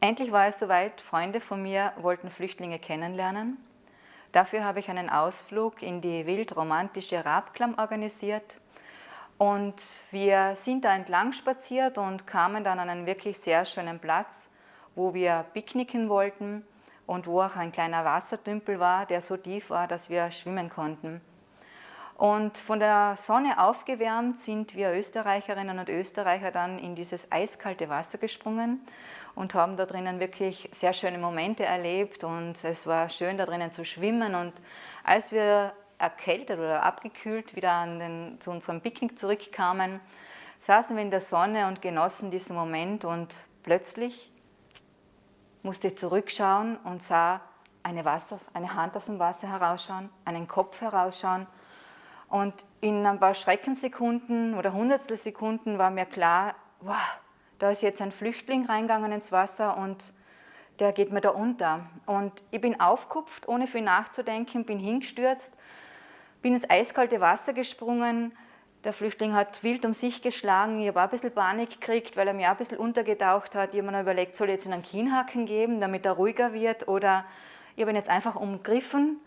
Endlich war es soweit, Freunde von mir wollten Flüchtlinge kennenlernen. Dafür habe ich einen Ausflug in die wild-romantische Rabklamm organisiert. Und wir sind da entlang spaziert und kamen dann an einen wirklich sehr schönen Platz, wo wir picknicken wollten und wo auch ein kleiner Wassertümpel war, der so tief war, dass wir schwimmen konnten. Und von der Sonne aufgewärmt sind wir Österreicherinnen und Österreicher dann in dieses eiskalte Wasser gesprungen und haben da drinnen wirklich sehr schöne Momente erlebt. Und es war schön da drinnen zu schwimmen. Und als wir erkältet oder abgekühlt wieder den, zu unserem Picknick zurückkamen, saßen wir in der Sonne und genossen diesen Moment. Und plötzlich musste ich zurückschauen und sah eine, Wasser, eine Hand aus dem Wasser herausschauen, einen Kopf herausschauen und in ein paar Schreckensekunden oder Hundertstelsekunden war mir klar, wow, da ist jetzt ein Flüchtling reingegangen ins Wasser und der geht mir da unter. Und ich bin aufgekupft, ohne viel nachzudenken, bin hingestürzt, bin ins eiskalte Wasser gesprungen. Der Flüchtling hat wild um sich geschlagen. Ich habe auch ein bisschen Panik gekriegt, weil er mir auch ein bisschen untergetaucht hat. Ich habe mir überlegt, soll ich jetzt einen Kienhaken geben, damit er ruhiger wird? Oder ich habe ihn jetzt einfach umgriffen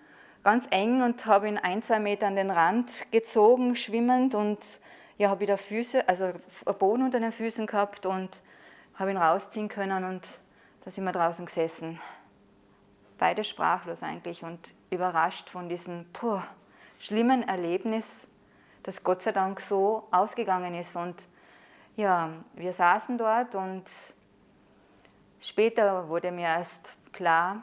ganz eng und habe ihn ein, zwei Meter an den Rand gezogen, schwimmend und ja, habe wieder Füße, also Boden unter den Füßen gehabt und habe ihn rausziehen können und da sind wir draußen gesessen. Beide sprachlos eigentlich und überrascht von diesem puh, schlimmen Erlebnis, das Gott sei Dank so ausgegangen ist. Und ja, wir saßen dort und später wurde mir erst klar,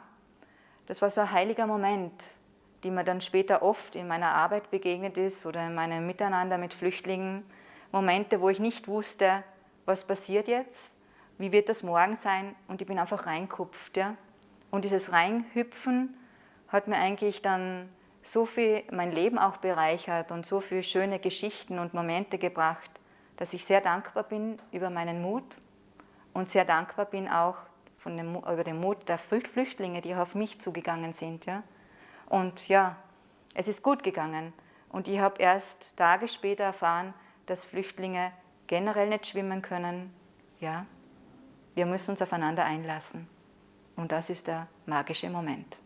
das war so ein heiliger Moment, die mir dann später oft in meiner Arbeit begegnet ist oder in meinem Miteinander mit Flüchtlingen, Momente, wo ich nicht wusste, was passiert jetzt, wie wird das morgen sein und ich bin einfach reinkupft. Ja? Und dieses Reinhüpfen hat mir eigentlich dann so viel mein Leben auch bereichert und so viele schöne Geschichten und Momente gebracht, dass ich sehr dankbar bin über meinen Mut und sehr dankbar bin auch dem, über den Mut der Flüchtlinge, die auf mich zugegangen sind. Ja? Und ja, es ist gut gegangen. Und ich habe erst Tage später erfahren, dass Flüchtlinge generell nicht schwimmen können. Ja, wir müssen uns aufeinander einlassen. Und das ist der magische Moment.